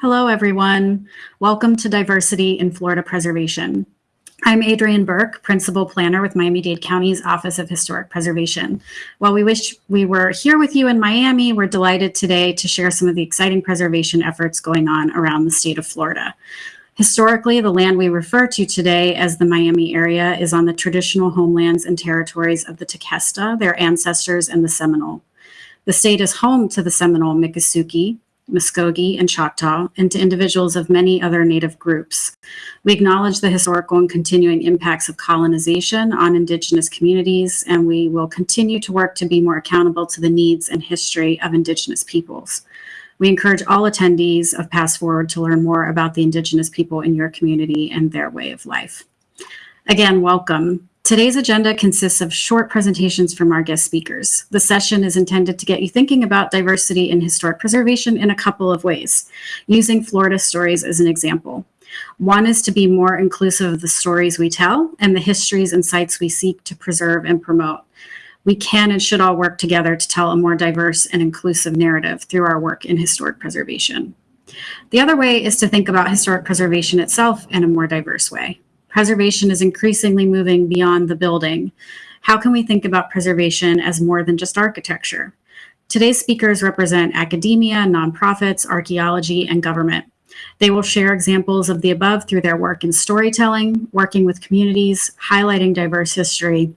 Hello, everyone. Welcome to Diversity in Florida Preservation. I'm Adrienne Burke, Principal Planner with Miami-Dade County's Office of Historic Preservation. While we wish we were here with you in Miami, we're delighted today to share some of the exciting preservation efforts going on around the state of Florida. Historically, the land we refer to today as the Miami area is on the traditional homelands and territories of the Tequesta, their ancestors, and the Seminole. The state is home to the Seminole Miccosukee, Muskogee, and Choctaw, and to individuals of many other Native groups. We acknowledge the historical and continuing impacts of colonization on Indigenous communities, and we will continue to work to be more accountable to the needs and history of Indigenous peoples. We encourage all attendees of PastForward to learn more about the Indigenous people in your community and their way of life. Again, welcome. Today's agenda consists of short presentations from our guest speakers. The session is intended to get you thinking about diversity in historic preservation in a couple of ways, using Florida stories as an example. One is to be more inclusive of the stories we tell and the histories and sites we seek to preserve and promote. We can and should all work together to tell a more diverse and inclusive narrative through our work in historic preservation. The other way is to think about historic preservation itself in a more diverse way. Preservation is increasingly moving beyond the building. How can we think about preservation as more than just architecture? Today's speakers represent academia, nonprofits, archaeology, and government. They will share examples of the above through their work in storytelling, working with communities, highlighting diverse history,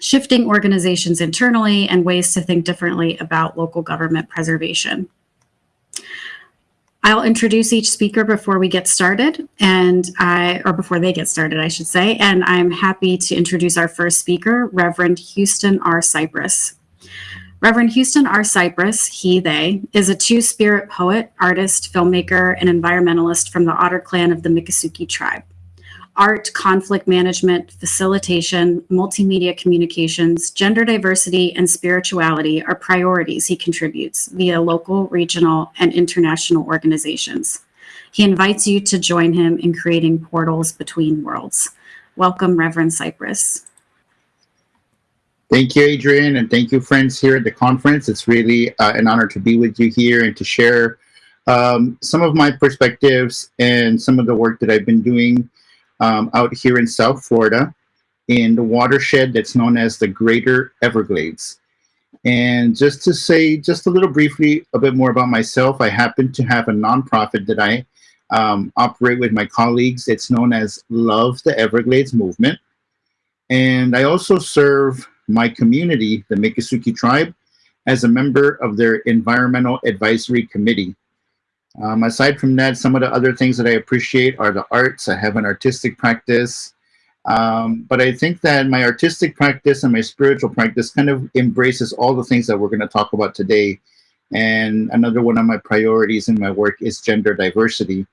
shifting organizations internally, and ways to think differently about local government preservation. I'll introduce each speaker before we get started and I, or before they get started, I should say, and I'm happy to introduce our first speaker, Reverend Houston R. Cypress. Reverend Houston R. Cypress, he, they, is a two-spirit poet, artist, filmmaker, and environmentalist from the Otter Clan of the Miccosukee tribe art, conflict management, facilitation, multimedia communications, gender diversity, and spirituality are priorities he contributes via local, regional, and international organizations. He invites you to join him in creating portals between worlds. Welcome, Reverend Cypress. Thank you, Adrienne, and thank you, friends here at the conference. It's really uh, an honor to be with you here and to share um, some of my perspectives and some of the work that I've been doing um, out here in South Florida in the watershed that's known as the Greater Everglades. And just to say just a little briefly a bit more about myself, I happen to have a nonprofit that I um, operate with my colleagues. It's known as Love the Everglades Movement. And I also serve my community, the Miccosukee tribe, as a member of their Environmental Advisory Committee. Um, aside from that, some of the other things that I appreciate are the arts. I have an artistic practice. Um, but I think that my artistic practice and my spiritual practice kind of embraces all the things that we're going to talk about today. And another one of my priorities in my work is gender diversity.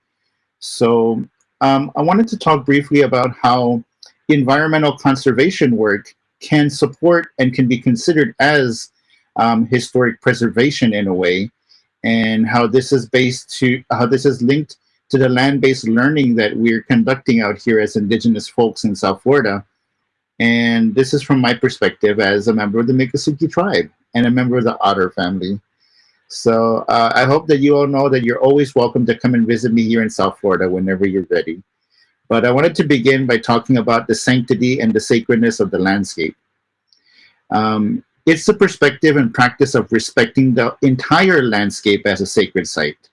So um, I wanted to talk briefly about how environmental conservation work can support and can be considered as um, historic preservation in a way and how this is based to how this is linked to the land-based learning that we're conducting out here as indigenous folks in South Florida. And this is from my perspective as a member of the Miccosukee tribe and a member of the Otter family. So uh, I hope that you all know that you're always welcome to come and visit me here in South Florida whenever you're ready. But I wanted to begin by talking about the sanctity and the sacredness of the landscape. Um, it's the perspective and practice of respecting the entire landscape as a sacred site.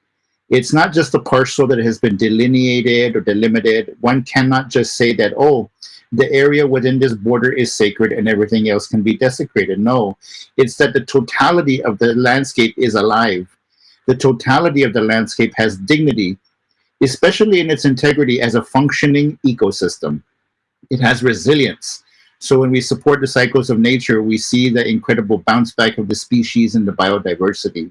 It's not just the parcel that has been delineated or delimited. One cannot just say that, oh, the area within this border is sacred and everything else can be desecrated. No, it's that the totality of the landscape is alive. The totality of the landscape has dignity, especially in its integrity as a functioning ecosystem. It has resilience. So when we support the cycles of nature, we see the incredible bounce back of the species and the biodiversity.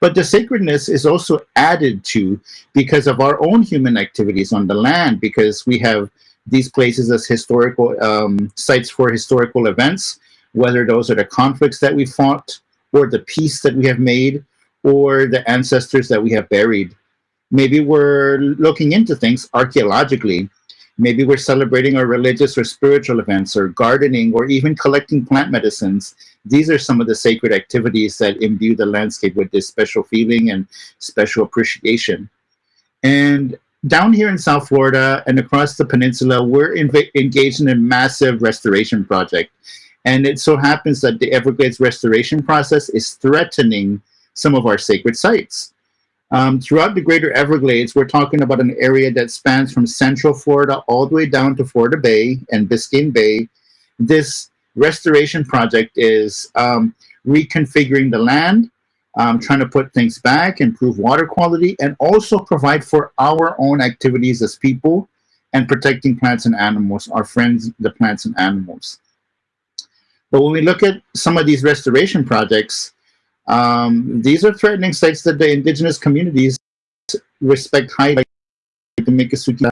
But the sacredness is also added to because of our own human activities on the land, because we have these places as historical um, sites for historical events, whether those are the conflicts that we fought, or the peace that we have made, or the ancestors that we have buried. Maybe we're looking into things archaeologically Maybe we're celebrating our religious or spiritual events or gardening or even collecting plant medicines. These are some of the sacred activities that imbue the landscape with this special feeling and special appreciation. And down here in South Florida and across the peninsula, we're engaged in a massive restoration project. And it so happens that the Everglades restoration process is threatening some of our sacred sites. Um, throughout the greater Everglades, we're talking about an area that spans from central Florida all the way down to Florida Bay and Biscayne Bay. This restoration project is um, reconfiguring the land, um, trying to put things back, improve water quality, and also provide for our own activities as people and protecting plants and animals, our friends, the plants and animals. But when we look at some of these restoration projects, um, these are threatening sites that the indigenous communities respect highly, like the Miccosukee,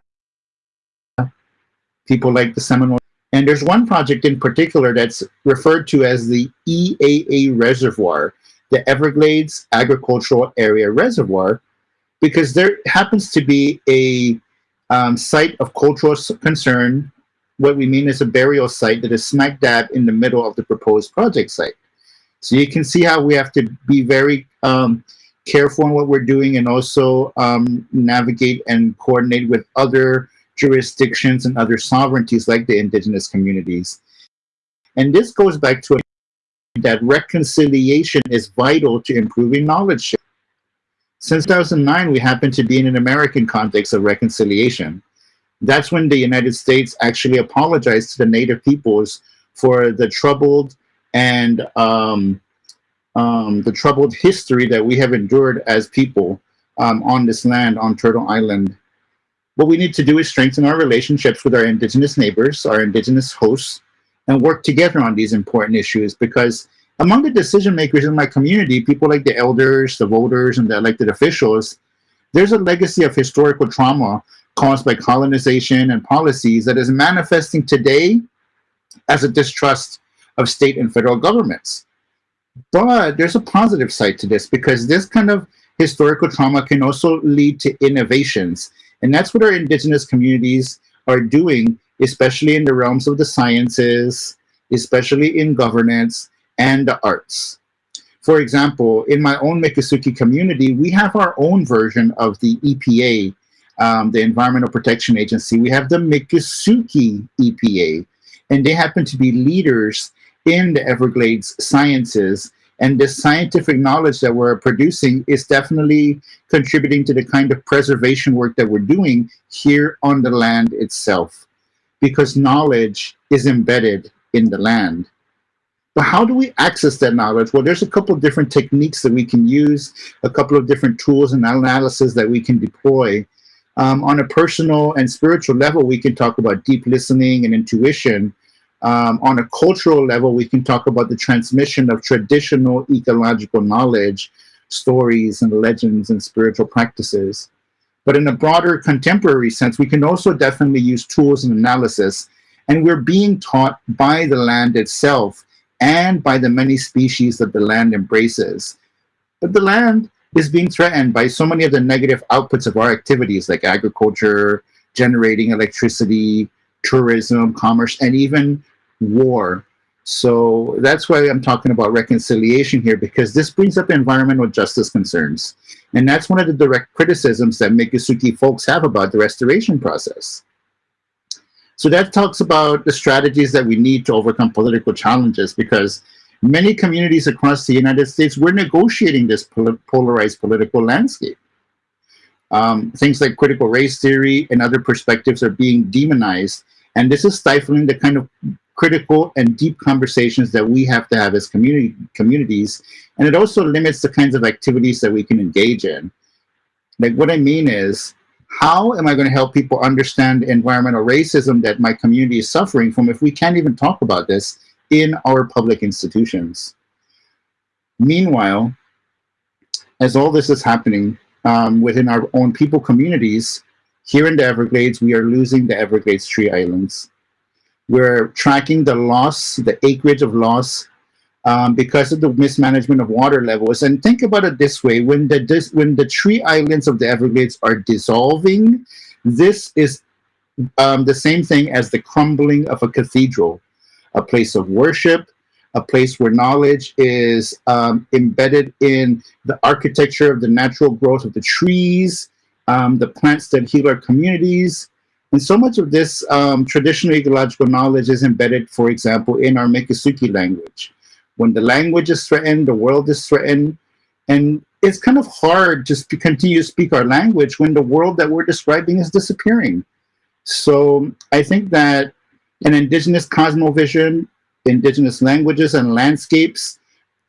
people like the Seminole. And there's one project in particular that's referred to as the EAA Reservoir, the Everglades Agricultural Area Reservoir, because there happens to be a um, site of cultural concern. What we mean is a burial site that is smack dab in the middle of the proposed project site. So you can see how we have to be very um, careful in what we're doing and also um, navigate and coordinate with other jurisdictions and other sovereignties like the indigenous communities. And this goes back to that reconciliation is vital to improving knowledge. Since 2009, we happen to be in an American context of reconciliation. That's when the United States actually apologized to the native peoples for the troubled and um, um, the troubled history that we have endured as people um, on this land, on Turtle Island. What we need to do is strengthen our relationships with our indigenous neighbors, our indigenous hosts, and work together on these important issues because among the decision makers in my community, people like the elders, the voters, and the elected officials, there's a legacy of historical trauma caused by colonization and policies that is manifesting today as a distrust of state and federal governments. But there's a positive side to this because this kind of historical trauma can also lead to innovations. And that's what our indigenous communities are doing, especially in the realms of the sciences, especially in governance and the arts. For example, in my own Miccosukee community, we have our own version of the EPA, um, the Environmental Protection Agency. We have the Miccosukee EPA, and they happen to be leaders in the Everglades sciences. And the scientific knowledge that we're producing is definitely contributing to the kind of preservation work that we're doing here on the land itself, because knowledge is embedded in the land. But how do we access that knowledge? Well, there's a couple of different techniques that we can use, a couple of different tools and analysis that we can deploy. Um, on a personal and spiritual level, we can talk about deep listening and intuition, um, on a cultural level, we can talk about the transmission of traditional ecological knowledge, stories and legends and spiritual practices. But in a broader contemporary sense, we can also definitely use tools and analysis. And we're being taught by the land itself and by the many species that the land embraces. But the land is being threatened by so many of the negative outputs of our activities like agriculture, generating electricity, tourism, commerce, and even war. So that's why I'm talking about reconciliation here, because this brings up environmental justice concerns. And that's one of the direct criticisms that Miccosukee folks have about the restoration process. So that talks about the strategies that we need to overcome political challenges, because many communities across the United States, we're negotiating this pol polarized political landscape. Um, things like critical race theory and other perspectives are being demonized, and this is stifling the kind of critical and deep conversations that we have to have as community communities. And it also limits the kinds of activities that we can engage in. Like what I mean is, how am I going to help people understand environmental racism that my community is suffering from if we can't even talk about this in our public institutions? Meanwhile, as all this is happening um, within our own people communities, here in the Everglades, we are losing the Everglades tree islands. We're tracking the loss, the acreage of loss, um, because of the mismanagement of water levels. And think about it this way, when the, this, when the tree islands of the Everglades are dissolving, this is um, the same thing as the crumbling of a cathedral, a place of worship, a place where knowledge is um, embedded in the architecture of the natural growth of the trees, um, the plants that heal our communities. And so much of this um, traditional ecological knowledge is embedded, for example, in our Miccosukee language. When the language is threatened, the world is threatened, and it's kind of hard to continue to speak our language when the world that we're describing is disappearing. So I think that an indigenous cosmovision, indigenous languages and landscapes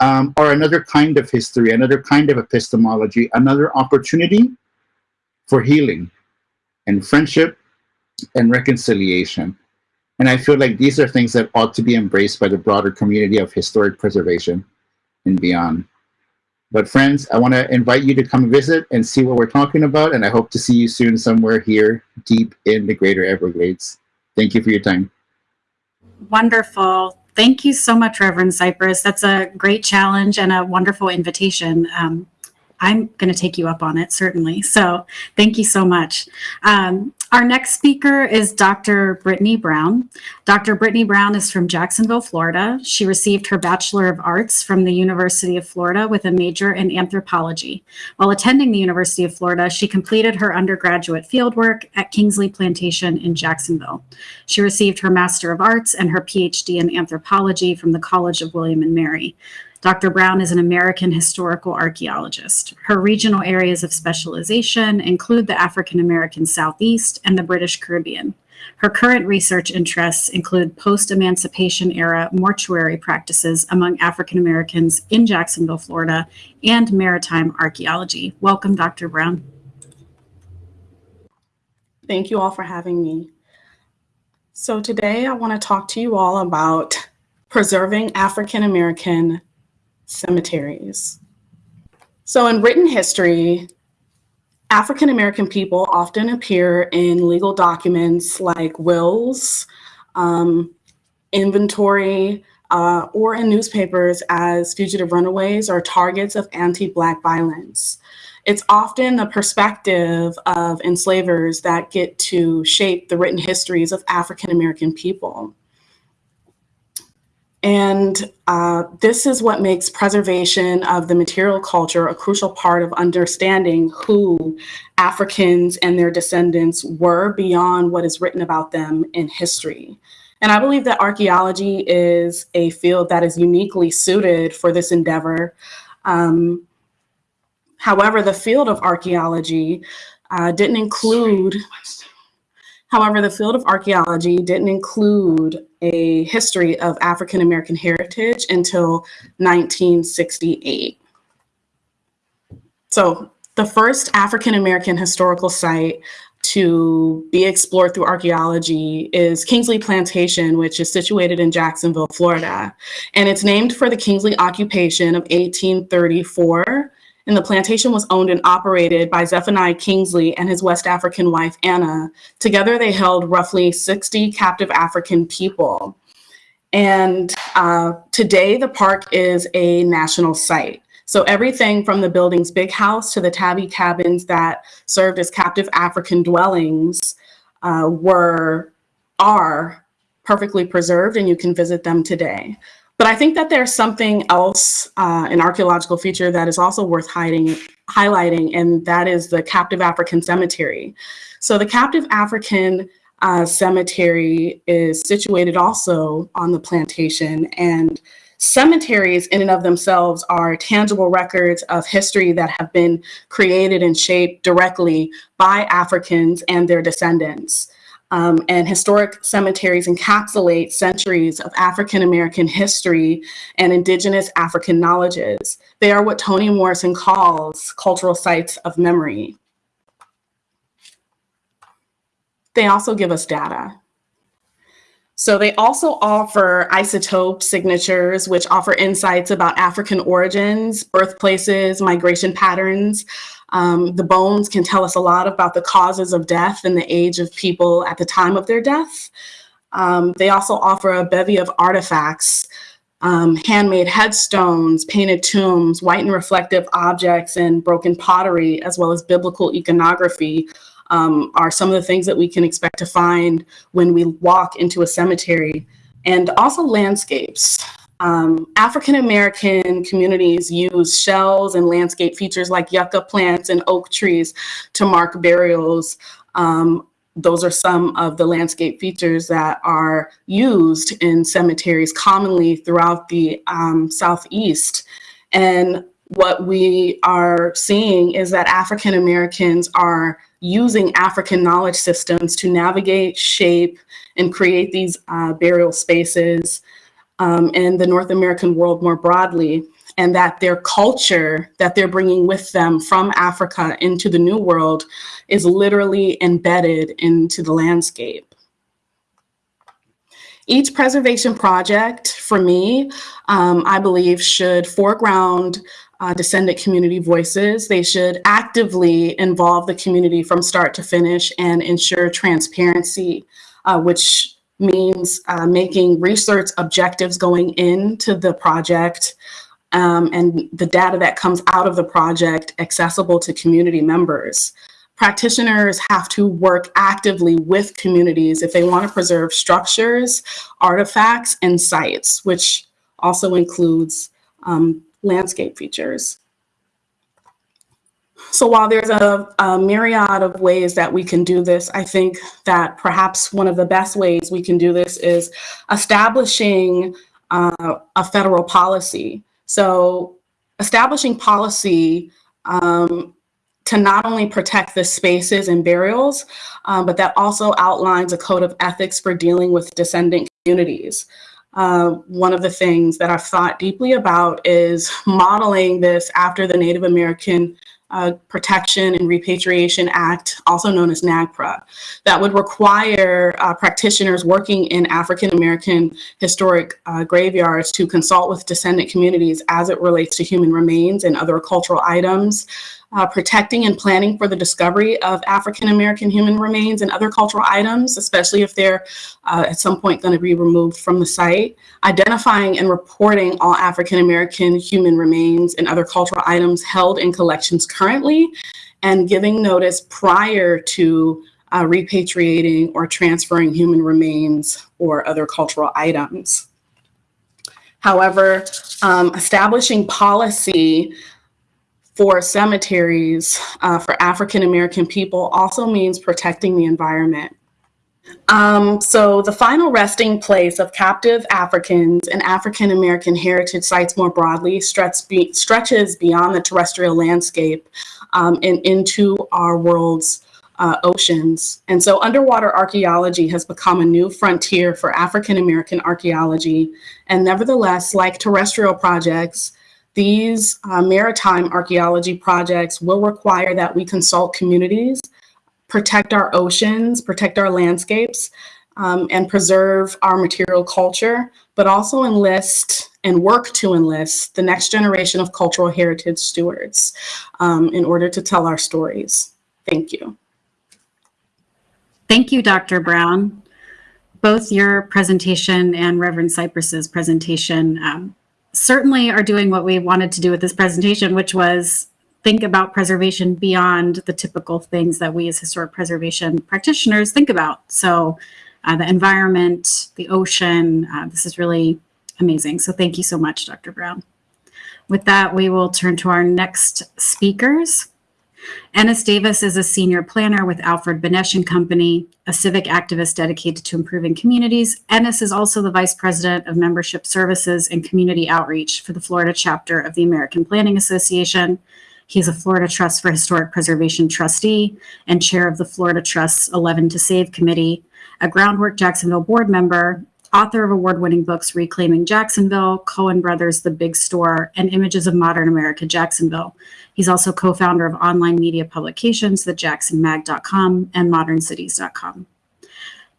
um, are another kind of history, another kind of epistemology, another opportunity for healing and friendship and reconciliation. And I feel like these are things that ought to be embraced by the broader community of historic preservation and beyond. But friends, I want to invite you to come visit and see what we're talking about. And I hope to see you soon somewhere here deep in the greater Everglades. Thank you for your time. Wonderful. Thank you so much, Reverend Cypress. That's a great challenge and a wonderful invitation. Um, I'm going to take you up on it, certainly. So thank you so much. Um, our next speaker is Dr. Brittany Brown. Dr. Brittany Brown is from Jacksonville, Florida. She received her Bachelor of Arts from the University of Florida with a major in anthropology. While attending the University of Florida, she completed her undergraduate fieldwork at Kingsley Plantation in Jacksonville. She received her Master of Arts and her PhD in anthropology from the College of William and Mary. Dr. Brown is an American historical archaeologist. Her regional areas of specialization include the African American Southeast and the British Caribbean. Her current research interests include post-emancipation era mortuary practices among African Americans in Jacksonville, Florida, and maritime archaeology. Welcome, Dr. Brown. Thank you all for having me. So today I want to talk to you all about preserving African American cemeteries. So in written history, African American people often appear in legal documents like wills, um, inventory, uh, or in newspapers as fugitive runaways or targets of anti-Black violence. It's often the perspective of enslavers that get to shape the written histories of African American people. And uh, this is what makes preservation of the material culture a crucial part of understanding who Africans and their descendants were beyond what is written about them in history. And I believe that archaeology is a field that is uniquely suited for this endeavor. Um, however, the field of archaeology uh, didn't include However, the field of archaeology didn't include a history of African American heritage until 1968. So the first African American historical site to be explored through archaeology is Kingsley Plantation, which is situated in Jacksonville, Florida. And it's named for the Kingsley occupation of 1834 and the plantation was owned and operated by Zephaniah Kingsley and his West African wife, Anna. Together, they held roughly 60 captive African people. And uh, today, the park is a national site. So everything from the building's big house to the tabby cabins that served as captive African dwellings uh, were, are perfectly preserved and you can visit them today. But I think that there's something else, uh, an archaeological feature that is also worth hiding, highlighting, and that is the captive African cemetery. So the captive African uh, cemetery is situated also on the plantation and cemeteries in and of themselves are tangible records of history that have been created and shaped directly by Africans and their descendants. Um, and historic cemeteries encapsulate centuries of African American history and indigenous African knowledges. They are what Toni Morrison calls cultural sites of memory. They also give us data. So they also offer isotope signatures, which offer insights about African origins, birthplaces, migration patterns, um, the bones can tell us a lot about the causes of death and the age of people at the time of their death. Um, they also offer a bevy of artifacts, um, handmade headstones, painted tombs, white and reflective objects, and broken pottery, as well as biblical iconography, um, are some of the things that we can expect to find when we walk into a cemetery. And also landscapes. Um, African American communities use shells and landscape features like yucca plants and oak trees to mark burials. Um, those are some of the landscape features that are used in cemeteries commonly throughout the um, Southeast. And what we are seeing is that African Americans are using African knowledge systems to navigate, shape, and create these uh, burial spaces um, in the North American world more broadly, and that their culture that they're bringing with them from Africa into the New World is literally embedded into the landscape. Each preservation project, for me, um, I believe should foreground uh, descendant community voices. They should actively involve the community from start to finish and ensure transparency, uh, which means uh, making research objectives going into the project um, and the data that comes out of the project accessible to community members. Practitioners have to work actively with communities if they want to preserve structures, artifacts, and sites, which also includes um, landscape features. So while there's a, a, myriad of ways that we can do this, I think that perhaps one of the best ways we can do this is establishing uh, a federal policy. So establishing policy um, to not only protect the spaces and burials, um, but that also outlines a code of ethics for dealing with descendant communities. Uh, one of the things that I've thought deeply about is modeling this after the Native American uh, Protection and Repatriation Act, also known as NAGPRA, that would require uh, practitioners working in African American historic uh, graveyards to consult with descendant communities as it relates to human remains and other cultural items, uh, protecting and planning for the discovery of African American human remains and other cultural items, especially if they're uh, at some point going to be removed from the site, identifying and reporting all African American human remains and other cultural items held in collections currently, and giving notice prior to uh, repatriating or transferring human remains or other cultural items. However, um, establishing policy for cemeteries uh, for African American people also means protecting the environment. Um, so the final resting place of captive Africans and African American heritage sites more broadly be, stretches beyond the terrestrial landscape um, and into our world's uh, oceans. And so underwater archaeology has become a new frontier for African American archaeology. And nevertheless, like terrestrial projects, these uh, maritime archaeology projects will require that we consult communities, protect our oceans, protect our landscapes, um, and preserve our material culture, but also enlist and work to enlist the next generation of cultural heritage stewards um, in order to tell our stories. Thank you. Thank you, Dr. Brown. Both your presentation and Reverend Cypress's presentation um, certainly are doing what we wanted to do with this presentation, which was think about preservation beyond the typical things that we as historic preservation practitioners think about. So uh, the environment, the ocean, uh, this is really amazing. So thank you so much, Dr. Brown. With that, we will turn to our next speakers. Ennis Davis is a senior planner with Alfred Benesch and Company, a civic activist dedicated to improving communities. Ennis is also the vice president of membership services and community outreach for the Florida chapter of the American Planning Association. He is a Florida Trust for Historic Preservation trustee and chair of the Florida Trust's 11 to Save committee, a Groundwork Jacksonville board member, author of award-winning books Reclaiming Jacksonville, Cohen Brothers, The Big Store, and Images of Modern America, Jacksonville. He's also co-founder of online media publications, thejaxsonmag.com and moderncities.com.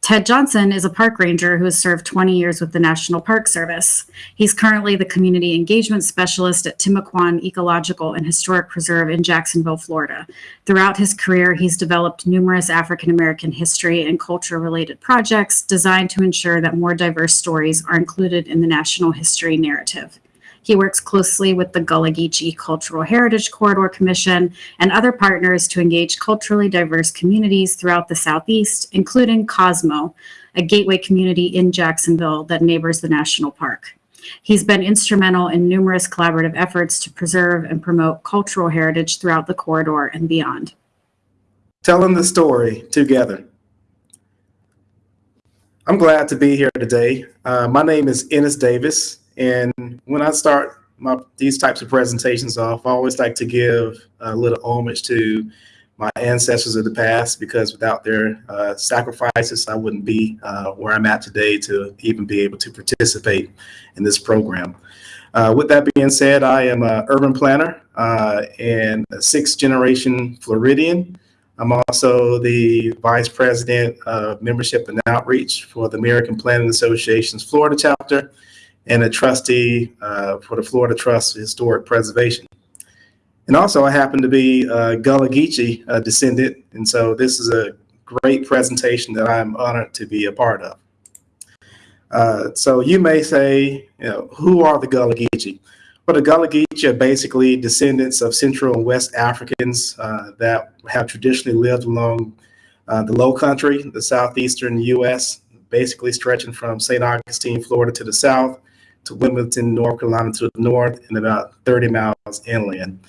Ted Johnson is a park ranger who has served 20 years with the National Park Service. He's currently the community engagement specialist at Timucuan Ecological and Historic Preserve in Jacksonville, Florida. Throughout his career, he's developed numerous African American history and culture related projects designed to ensure that more diverse stories are included in the national history narrative. He works closely with the Gullah Geechee Cultural Heritage Corridor Commission and other partners to engage culturally diverse communities throughout the Southeast, including Cosmo, a gateway community in Jacksonville that neighbors the national park. He's been instrumental in numerous collaborative efforts to preserve and promote cultural heritage throughout the corridor and beyond. telling the story together. I'm glad to be here today. Uh, my name is Ennis Davis, and when I start my, these types of presentations off, I always like to give a little homage to my ancestors of the past because without their uh, sacrifices, I wouldn't be uh, where I'm at today to even be able to participate in this program. Uh, with that being said, I am an urban planner uh, and a sixth generation Floridian. I'm also the Vice President of Membership and Outreach for the American Planning Association's Florida chapter and a trustee uh, for the Florida Trust for Historic Preservation. And also, I happen to be a Gullah Geechee uh, descendant, and so this is a great presentation that I'm honored to be a part of. Uh, so you may say, you know, who are the Gullah Geechee? Well, the Gullah Geechee are basically descendants of Central and West Africans uh, that have traditionally lived along uh, the low country, the southeastern U.S., basically stretching from St. Augustine, Florida to the south, to Wilmington, North Carolina to the north, and about 30 miles inland.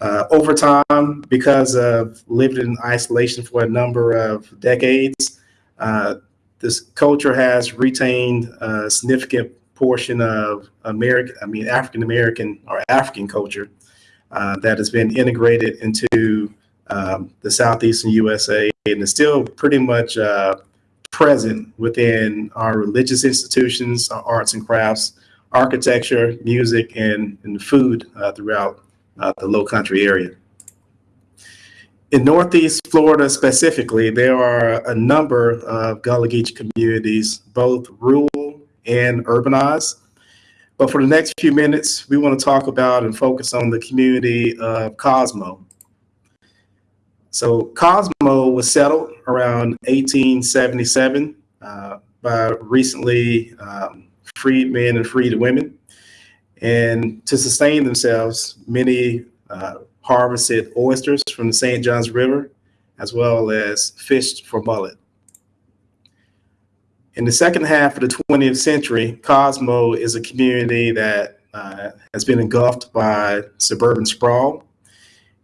Uh, over time, because of living in isolation for a number of decades, uh, this culture has retained a significant portion of American, I mean, African American or African culture uh, that has been integrated into um, the southeastern USA and is still pretty much uh, present within our religious institutions, our arts and crafts, architecture, music, and, and food uh, throughout uh, the low country area. In Northeast Florida specifically, there are a number of Gullah Geechee communities, both rural and urbanized. But for the next few minutes, we want to talk about and focus on the community of Cosmo. So Cosmo was settled around 1877 uh, by recently um, freed men and freed women. And to sustain themselves, many uh, harvested oysters from the St. Johns River, as well as fished for mullet. In the second half of the 20th century, Cosmo is a community that uh, has been engulfed by suburban sprawl.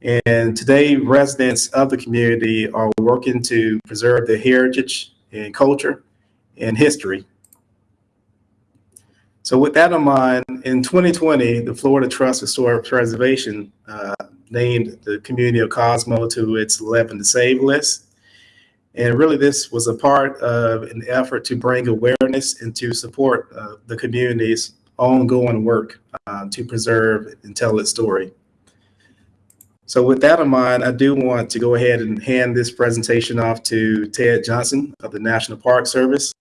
And today, residents of the community are working to preserve their heritage and culture and history. So with that in mind, in 2020, the Florida Trust for Historic Preservation uh, named the community of Cosmo to its 11 to Save list. And really, this was a part of an effort to bring awareness and to support uh, the community's ongoing work uh, to preserve and tell its story. So with that in mind, I do want to go ahead and hand this presentation off to Ted Johnson of the National Park Service.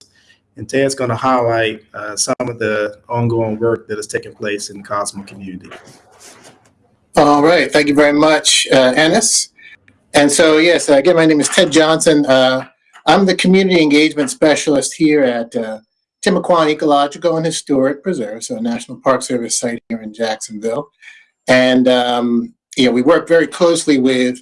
And Ted's going to highlight uh, some of the ongoing work that is taking place in the Cosmo community. All right, thank you very much, uh, Ennis. And so, yes, uh, again, my name is Ted Johnson. Uh, I'm the community engagement specialist here at uh, Timucuan Ecological and Historic Preserve, so a National Park Service site here in Jacksonville. And, um, you know, we work very closely with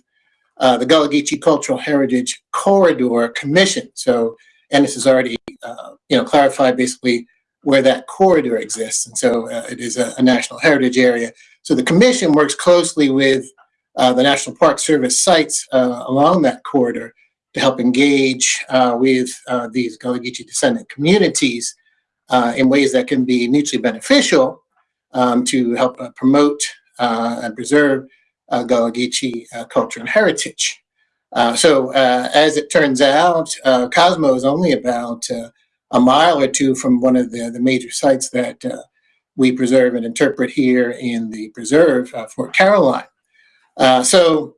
uh, the Gullah Geechee Cultural Heritage Corridor Commission. So Ennis has already, uh, you know, clarified basically where that corridor exists. And so uh, it is a, a national heritage area. So the commission works closely with uh, the National Park Service sites uh, along that corridor to help engage uh, with uh, these Gullah Geechee descendant communities in ways that can be mutually beneficial um, to help promote and preserve Gullah Geechee culture and heritage. So as it turns out, Cosmo is only about a mile or two from one of the, the major sites that we preserve and interpret here in the preserve, Fort Caroline. Uh, so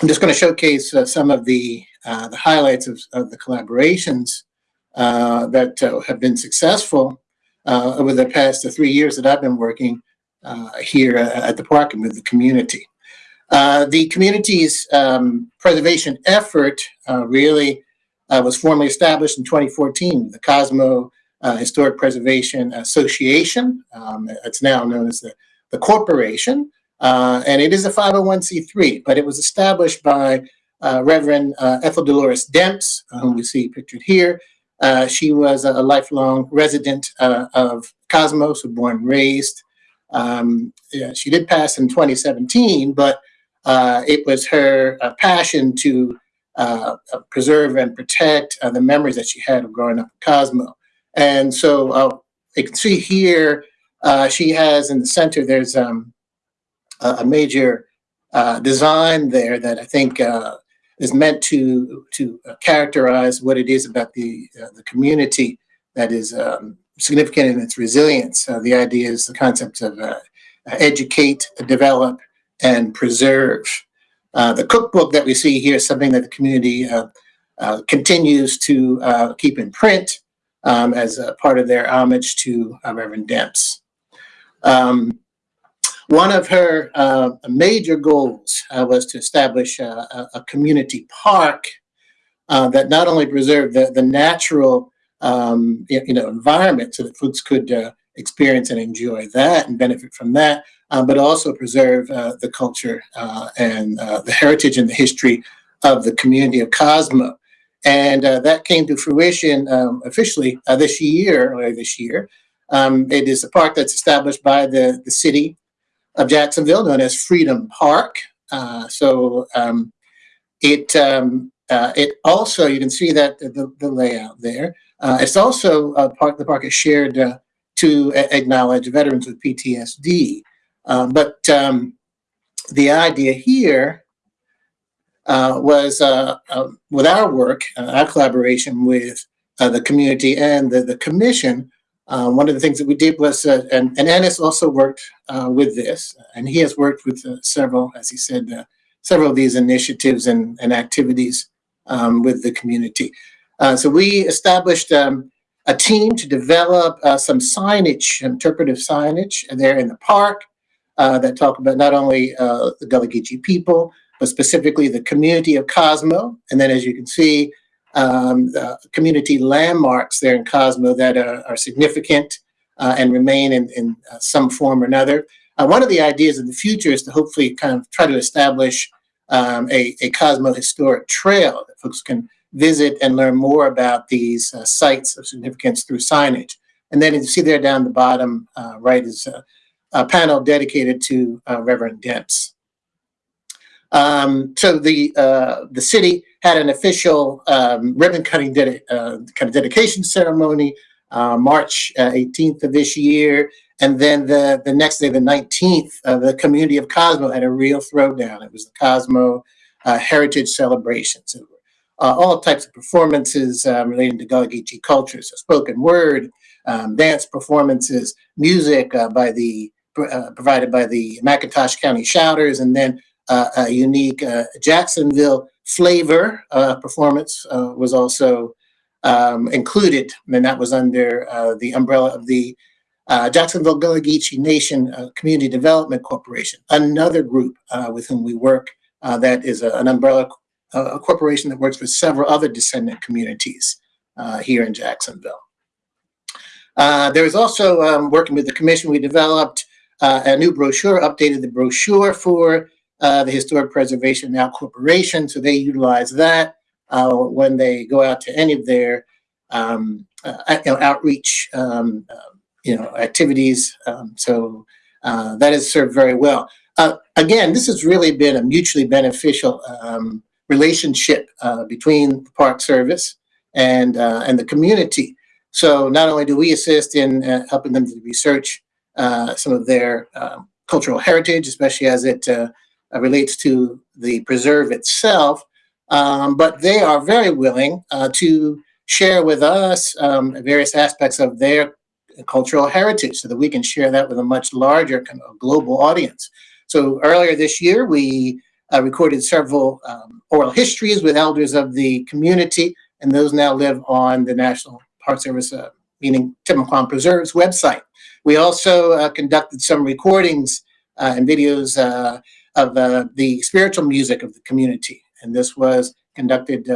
I'm just going to showcase uh, some of the, uh, the highlights of, of the collaborations uh, that uh, have been successful uh, over the past three years that I've been working here at the park and with the community. The community's um, preservation effort really was formally established in 2014, the Cosmo Historic Preservation Association. Um, it's now known as the, the corporation. Uh, and it is a 501c3, but it was established by uh, Reverend uh, Ethel Dolores Demps, whom we see pictured here, Uh, she was a lifelong resident uh, of Cosmos, born and raised. Um, yeah, she did pass in 2017, but uh, it was her uh, passion to uh, uh, preserve and protect uh, the memories that she had of growing up in Cosmo. And so uh, you can see here, uh, she has in the center, there's um, a major uh, design there that I think uh, is meant to to uh, characterize what it is about the uh, the community that is um, significant in its resilience. Uh, the idea is the concept of uh, educate, develop, and preserve. Uh, the cookbook that we see here is something that the community uh, uh, continues to uh, keep in print um, as a part of their homage to uh, Reverend Demps. Um, one of her major goals was to establish a, a community park that not only preserved the, the natural um, you know, environment so that folks could experience and enjoy that and benefit from that, but also preserve uh, the culture uh, and uh, the heritage and the history of the community of Cosmo. And uh, that came to fruition um, officially uh, this year, earlier this year. Um, it is a park that's established by the, the city of Jacksonville, known as Freedom Park. Uh, so um, it um, uh, it also you can see that the, the layout there. Uh, it's also a park. The park is shared uh, to acknowledge veterans with PTSD. Um, but um, the idea here uh, was uh, uh, with our work, uh, our collaboration with uh, the community and the, the commission. Uh, one of the things that we did was, uh, and, and Ennis also worked uh, with this, and he has worked with uh, several, as he said, uh, several of these initiatives and, and activities um, with the community. Uh, so we established um, a team to develop uh, some signage, interpretive signage there in the park uh, that talk about not only uh, the Geechee people, but specifically the community of Cosmo. And then as you can see, um, the community landmarks there in Cosmo that are, are significant uh, and remain in, in uh, some form or another. Uh, one of the ideas in the future is to hopefully kind of try to establish um, a, a Cosmo historic trail that folks can visit and learn more about these uh, sites of significance through signage. And then you see there down the bottom uh, right is a, a panel dedicated to uh, Reverend Demps. Um, so the uh, the city had an official um, ribbon cutting dedi- uh, kind of dedication ceremony uh, March uh, 18th of this year, and then the the next day, the 19th, uh, the community of Cosmo had a real throwdown. It was the Cosmo uh, Heritage Celebration. So uh, all types of performances um, relating to Gullah Geechee culture, so spoken word, um, dance performances, music uh, by the uh, provided by the McIntosh County Shouters, and then uh, a unique uh, Jacksonville flavor uh, performance was also um, included, and that was under the umbrella of the Jacksonville Gullah Geechee Nation Community Development Corporation, another group with whom we work that is a- an umbrella a corporation that works with several other descendant communities here in Jacksonville. Uh, there is also um, working with the commission, we developed uh, a new brochure, updated the brochure for uh, the Historic Preservation Now Corporation. So they utilize that uh, when they go out to any of their um, uh, you know, outreach um, uh, you know, activities. Um, so uh, that has served very well. Again, this has really been a mutually beneficial um, relationship between the Park Service and and the community. So not only do we assist in helping them to research some of their um, cultural heritage, especially as it uh, uh, relates to the preserve itself, um, but they are very willing uh, to share with us um, various aspects of their cultural heritage so that we can share that with a much larger kind of global audience. So earlier this year, we uh, recorded several um, oral histories with elders of the community, and those now live on the National Park Service, uh, meaning Timucuan Preserves website. We also uh, conducted some recordings uh, and videos uh, of the spiritual music of the community, and this was conducted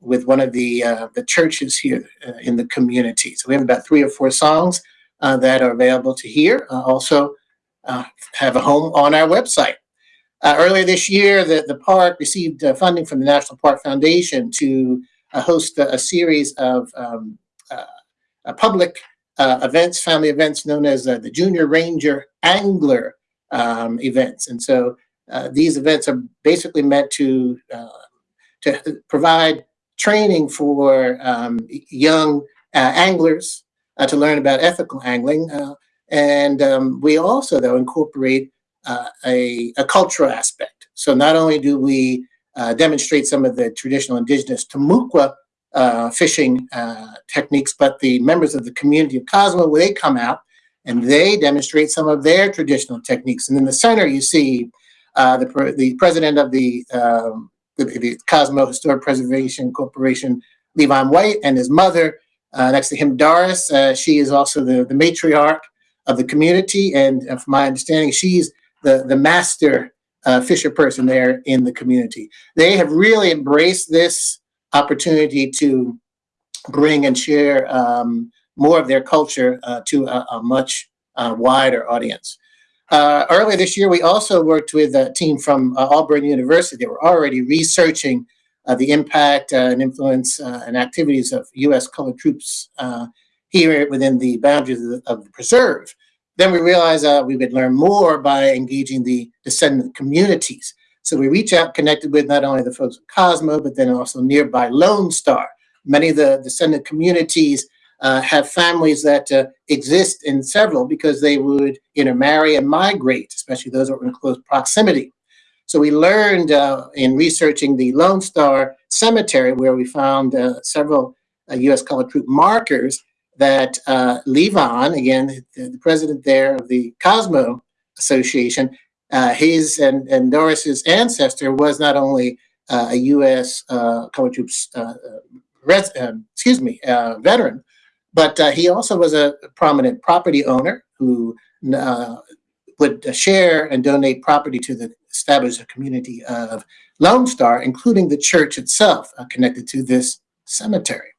with one of the the churches here in the community. So we have about three or four songs that are available to hear. Also, have a home on our website. Uh, earlier this year, the, the park received uh, funding from the National Park Foundation to uh, host a, a series of um, public uh, events, family events known as uh, the Junior Ranger Angler um, events. And so uh, these events are basically meant to uh, to provide training for um, young uh, anglers uh, to learn about ethical angling. And um, we also, though, incorporate a, a cultural aspect. So not only do we demonstrate some of the traditional indigenous Timucua uh, fishing uh, techniques, but the members of the community of Cosmo, they come out and they demonstrate some of their traditional techniques. And in the center, you see uh, the, pre- the president of the, um, the, the Cosmo Historic Preservation Corporation, Levon White, and his mother. Uh, next to him, Doris. Uh, she is also the, the matriarch of the community. And uh, from my understanding, she's the, the master fisher person there in the community. They have really embraced this opportunity to bring and share um, more of their culture uh, to a, a much uh, wider audience. Uh, earlier this year, we also worked with a team from uh, Auburn University. They were already researching uh, the impact uh, and influence and activities of U.S. colored troops here within the boundaries of the, of the preserve. Then we realized we would learn more by engaging the descendant communities. So we reach out, connected with not only the folks at Cosmo, but then also nearby Lone Star. Many of the descendant communities uh, have families that uh, exist in several because they would intermarry and migrate, especially those that were in close proximity. So we learned uh, in researching the Lone Star Cemetery, where we found uh, several uh, U.S. colored troop markers, that uh, Levon, again, the, the president there of the Cosmo Association, uh, his and, and Doris's ancestor was not only uh, a U.S. Uh, troops, uh, res, um, excuse me, uh, veteran, but uh, he also was a prominent property owner who uh, would share and donate property to the established community of Lone Star, including the church itself uh, connected to this cemetery.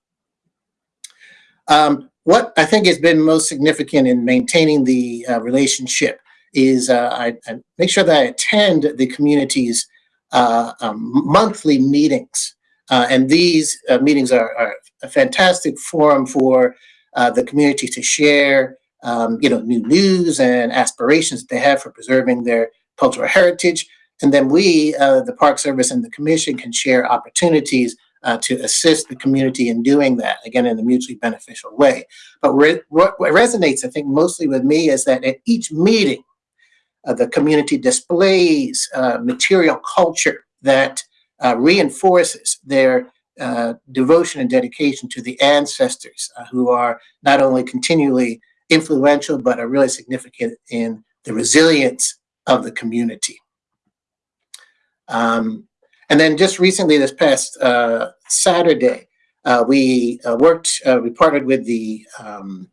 Um, what I think has been most significant in maintaining the uh, relationship is uh, I, I make sure that I attend the community's uh, um, monthly meetings. Uh, and these meetings are, are a fantastic forum for the community to share, um, you know, new news and aspirations that they have for preserving their cultural heritage. And then we, uh, the Park Service and the Commission, can share opportunities uh, to assist the community in doing that, again, in a mutually beneficial way. But re what, resonates, I think, mostly with me is that at each meeting, the community displays uh, material culture that uh, reinforces their uh, devotion and dedication to the ancestors uh, who are not only continually influential, but are really significant in the resilience of the community. Um, and then just recently, this past uh, Saturday, uh, we uh, worked, uh, we partnered with the um,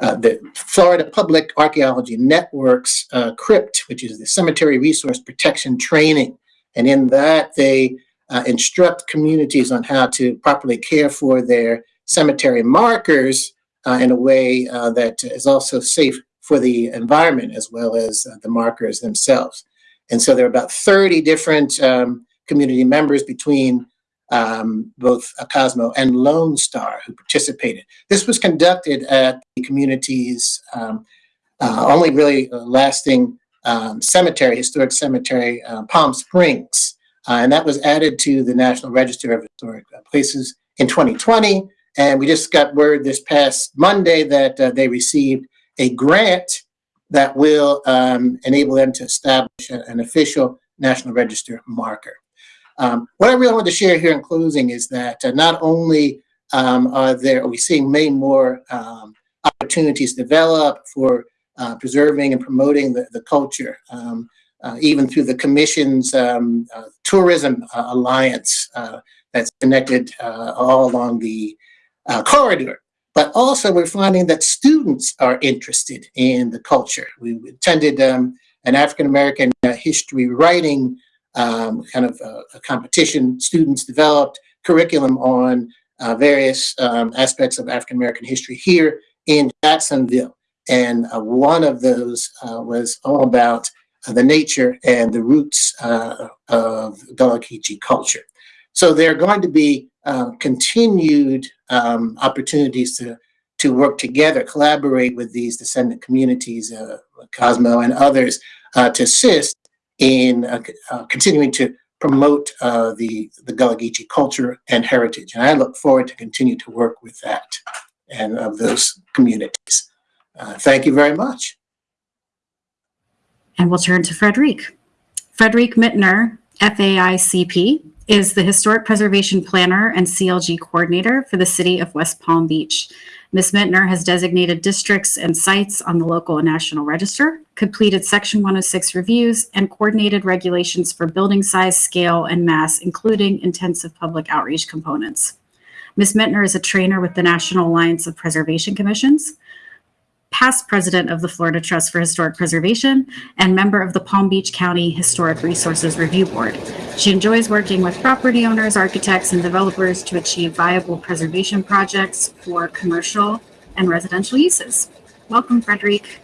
uh, the Florida Public Archaeology Network's uh, CRYPT, which is the Cemetery Resource Protection Training. And in that, they uh, instruct communities on how to properly care for their cemetery markers uh, in a way uh, that is also safe for the environment as well as the markers themselves. And so there are about 30 different um, community members between um, both uh, Cosmo and Lone Star who participated. This was conducted at the community's um, uh, only really lasting um, cemetery, historic cemetery, Palm Springs. Uh, and that was added to the National Register of Historic uh, Places in 2020. And we just got word this past Monday that uh, they received a grant that will um, enable them to establish an official National Register marker. Um, what I really want to share here in closing is that uh, not only um, are there, are we seeing many more um, opportunities develop for uh, preserving and promoting the, the culture, um, uh, even through the Commission's um, uh, Tourism uh, Alliance uh, that's connected all along the corridor. But also we're finding that students are interested in the culture. We attended um, an African-American history writing um, kind of a competition. Students developed curriculum on various um, aspects of African-American history here in Jacksonville. And one of those was all about uh, the nature and the roots uh, of Gullah Geechee culture. So there are going to be uh, continued um, opportunities to to work together, collaborate with these descendant communities, uh, Cosmo and others, uh, to assist in uh, uh, continuing to promote uh, the, the Gullah Geechee culture and heritage. And I look forward to continue to work with that and of those communities. Uh, thank you very much. And we'll turn to Friederike. Friederike Mittner, FAICP, is the Historic Preservation Planner and CLG Coordinator for the City of West Palm Beach. Ms. Mittner has designated districts and sites on the local and national register, completed Section 106 reviews, and coordinated regulations for building size, scale, and mass, including intensive public outreach components. Ms. Mittner is a trainer with the National Alliance of Preservation Commissions, past president of the Florida Trust for Historic Preservation, and member of the Palm Beach County Historic Resources Review Board. She enjoys working with property owners, architects, and developers to achieve viable preservation projects for commercial and residential uses. Welcome, Friederike.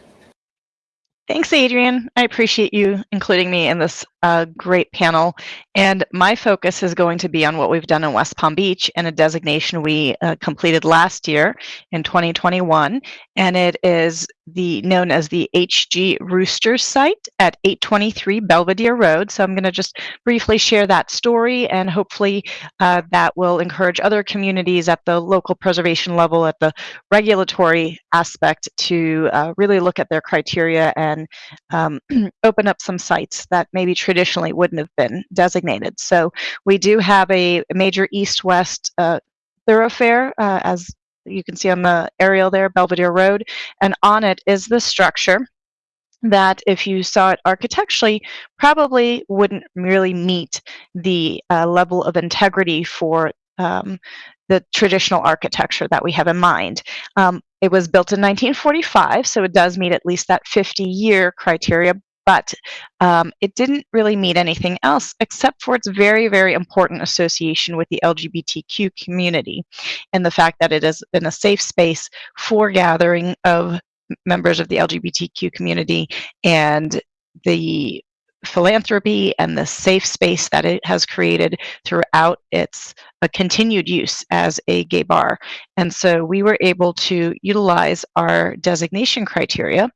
Thanks, Adrienne. I appreciate you including me in this uh, great panel. And my focus is going to be on what we've done in West Palm Beach and a designation we uh, completed last year in 2021. And it is the known as the HG Roosters site at 823 Belvedere Road. So I'm going to just briefly share that story and hopefully uh, that will encourage other communities at the local preservation level, at the regulatory aspect to uh, really look at their criteria and um, open up some sites that maybe traditionally wouldn't have been designated. So we do have a major east-west uh, thoroughfare, uh, as you can see on the aerial there, Belvedere Road, and on it is the structure that if you saw it architecturally probably wouldn't really meet the uh, level of integrity for um, the traditional architecture that we have in mind. Um, it was built in 1945, so it does meet at least that 50-year criteria, but um, it didn't really meet anything else except for its very, very important association with the LGBTQ community and the fact that it has been a safe space for gathering of members of the LGBTQ community and the philanthropy and the safe space that it has created throughout its uh, continued use as a gay bar. And so we were able to utilize our designation criteria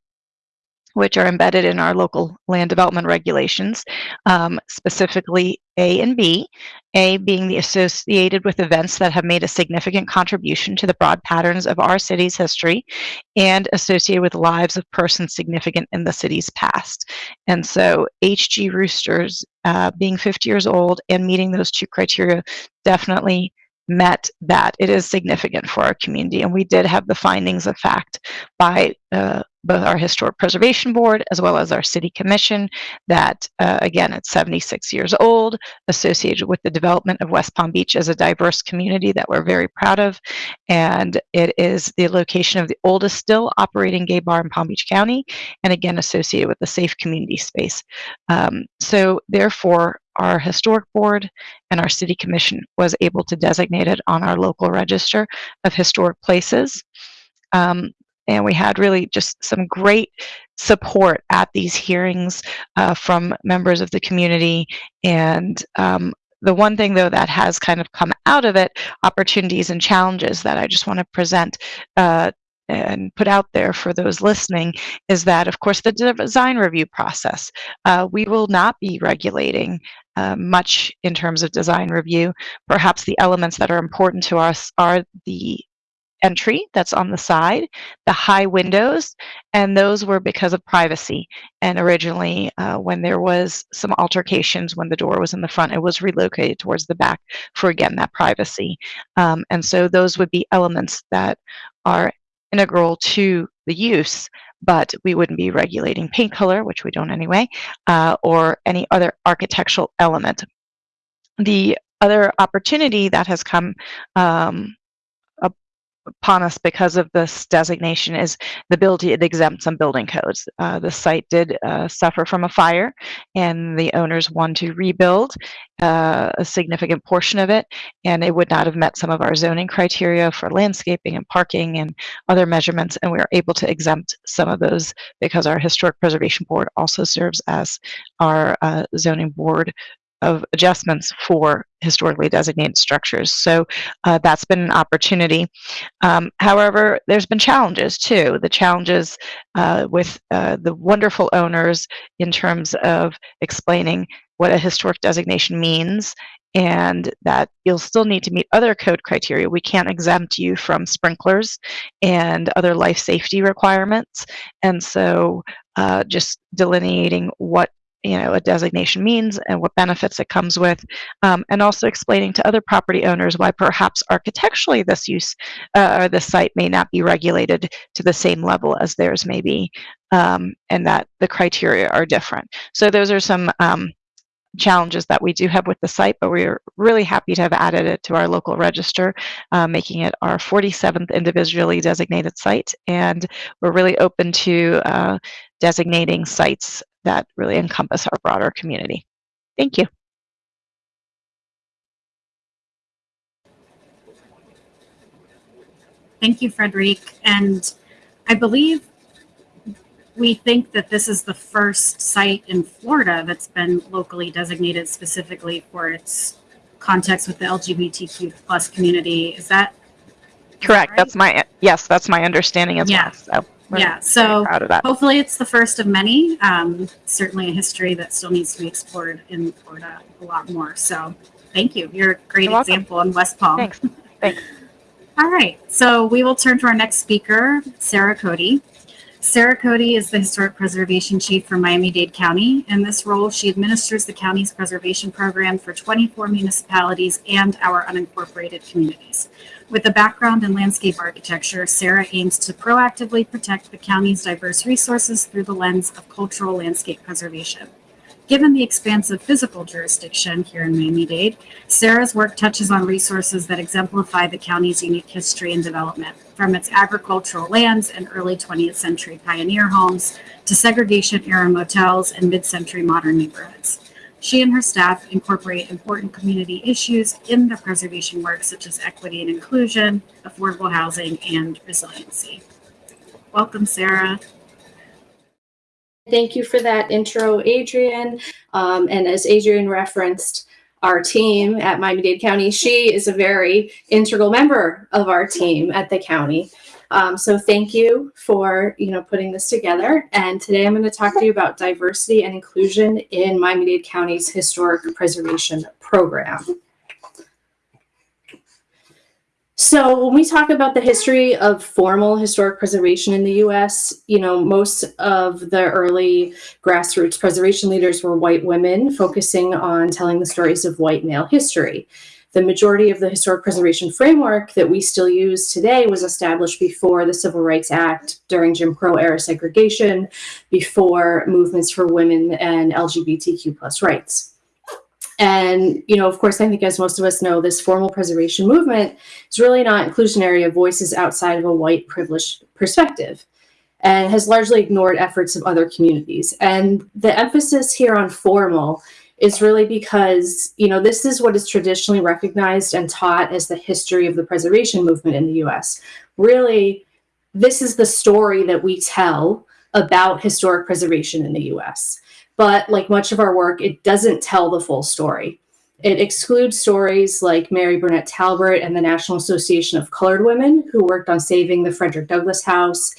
which are embedded in our local land development regulations, um, specifically A and B. A being the associated with events that have made a significant contribution to the broad patterns of our city's history and associated with lives of persons significant in the city's past. And so HG Roosters, uh, being 50 years old and meeting those two criteria, definitely met that it is significant for our community. And we did have the findings of fact by uh, both our Historic Preservation Board as well as our City Commission that, uh, again, it's 76 years old, associated with the development of West Palm Beach as a diverse community that we're very proud of. And it is the location of the oldest still operating gay bar in Palm Beach County, and again, associated with a safe community space. Um, so therefore, our historic board and our city commission was able to designate it on our local register of historic places. Um, and we had really just some great support at these hearings uh, from members of the community. And um, the one thing though that has kind of come out of it opportunities and challenges that i just want to present uh, and put out there for those listening is that of course the design review process uh, we will not be regulating uh, much in terms of design review. Perhaps the elements that are important to us are the entry that's on the side, the high windows, and those were because of privacy. And originally, uh, when there was some altercations when the door was in the front, it was relocated towards the back for, again, that privacy. Um, and so those would be elements that are integral to the use, but we wouldn't be regulating paint color, which we don't anyway, uh, or any other architectural element. The other opportunity that has come um, upon us because of this designation is the ability to exempt some building codes. Uh, the site did uh, suffer from a fire and the owners want to rebuild uh, a significant portion of it and it would not have met some of our zoning criteria for landscaping and parking and other measurements and we were able to exempt some of those because our historic preservation board also serves as our uh, zoning board of adjustments for historically designated structures. So uh, that's been an opportunity. Um, however, there's been challenges too. The challenges uh, with uh, the wonderful owners in terms of explaining what a historic designation means and that you'll still need to meet other code criteria. We can't exempt you from sprinklers and other life safety requirements. And so uh, just delineating what you know a designation means and what benefits it comes with um, and also explaining to other property owners why perhaps architecturally this use uh, or this site may not be regulated to the same level as theirs may be um, and that the criteria are different so those are some um, challenges that we do have with the site, but we're really happy to have added it to our local register, uh, making it our 47th individually designated site. And we're really open to uh, designating sites that really encompass our broader community. Thank you. Thank you, Friederike. And I believe we think that this is the first site in Florida that's been locally designated specifically for its context with the LGBTQ plus community. Is that Correct. right? That's my yes. That's my understanding as Yeah. well. So we're yeah? So proud of that. hopefully it's the first of many. Um, certainly a history that still needs to be explored in Florida a lot more. So thank you. You're a great You're example in West Palm. Thanks. Thanks. All right, so we will turn to our next speaker, Sarah Cody. Sarah Cody is the Historic Preservation Chief for Miami-Dade County. In this role, she administers the county's preservation program for 24 municipalities and our unincorporated communities. With a background in landscape architecture, Sarah aims to proactively protect the county's diverse resources through the lens of cultural landscape preservation. Given the expansive physical jurisdiction here in Miami-Dade, Sarah's work touches on resources that exemplify the county's unique history and development, from its agricultural lands and early 20th century pioneer homes to segregation-era motels and mid-century modern neighborhoods. She and her staff incorporate important community issues in their preservation work, such as equity and inclusion, affordable housing, and resiliency. Welcome, Sarah. Thank you for that intro, Adrienne. Um, and as Adrienne referenced, our team at Miami-Dade County, she is a very integral member of our team at the county. Um, so thank you for, you know, putting this together. And today I'm going to talk to you about diversity and inclusion in Miami-Dade County's historic preservation program. So when we talk about the history of formal historic preservation in the US, you know, most of the early grassroots preservation leaders were white women focusing on telling the stories of white male history. The majority of the historic preservation framework that we still use today was established before the Civil Rights Act, during Jim Crow era segregation, before movements for women and LGBTQ plus rights. And, you know, of course, I think as most of us know, this formal preservation movement is really not inclusionary of voices outside of a white privileged perspective and has largely ignored efforts of other communities. And the emphasis here on formal is really because, you know, this is what is traditionally recognized and taught as the history of the preservation movement in the US. Really, this is the story that we tell about historic preservation in the US. But like much of our work, it doesn't tell the full story. It excludes stories like Mary Burnett Talbert and the National Association of Colored Women, who worked on saving the Frederick Douglass House,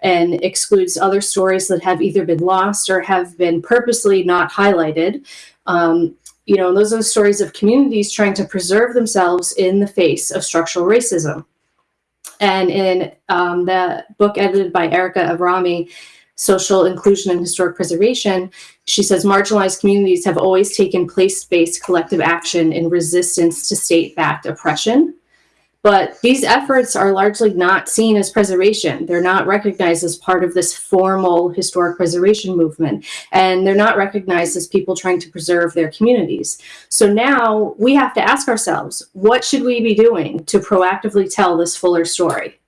and excludes other stories that have either been lost or have been purposely not highlighted. Um, you know, those are the stories of communities trying to preserve themselves in the face of structural racism. And in um, the book edited by Erica Avrami, Social Inclusion and Historic Preservation, she says marginalized communities have always taken place-based collective action in resistance to state-backed oppression. But these efforts are largely not seen as preservation. They're not recognized as part of this formal historic preservation movement, and they're not recognized as people trying to preserve their communities. So now we have to ask ourselves, what should we be doing to proactively tell this fuller story?